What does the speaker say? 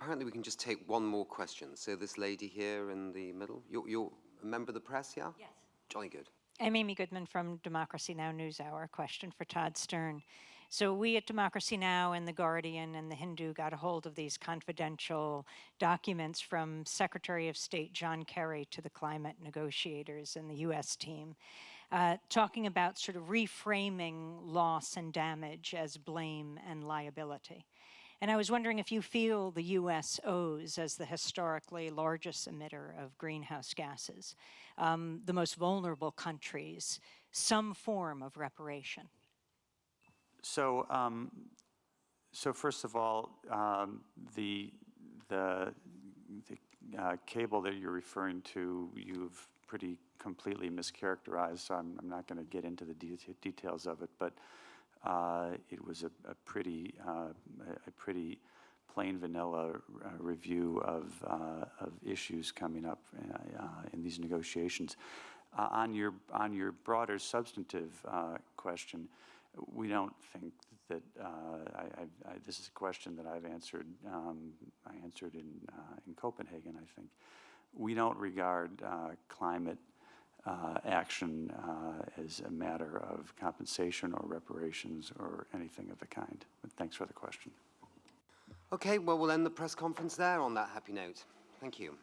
Apparently we can just take one more question. So this lady here in the middle, you're, you're a member of the press, yeah? Yes. Jolly good. I'm Amy Goodman from Democracy Now! NewsHour. Question for Todd Stern. So we at Democracy Now! and The Guardian and The Hindu got a hold of these confidential documents from Secretary of State John Kerry to the climate negotiators and the U.S. team, uh, talking about sort of reframing loss and damage as blame and liability. And I was wondering if you feel the U.S. owes, as the historically largest emitter of greenhouse gases, um, the most vulnerable countries, some form of reparation. So, um, so first of all, um, the the, the uh, cable that you're referring to, you've pretty completely mischaracterized. So I'm, I'm not going to get into the de details of it, but it was a, a pretty uh, a pretty plain vanilla uh, review of uh, of issues coming up uh, in these negotiations. on your on your broader substantive question we don't think that uh, I, I, this is a question that I've answered. Um, I answered in uh, in Copenhagen. I think we don't regard uh, climate uh, action uh, as a matter of compensation or reparations or anything of the kind. But thanks for the question. Okay, well, we'll end the press conference there on that happy note. Thank you.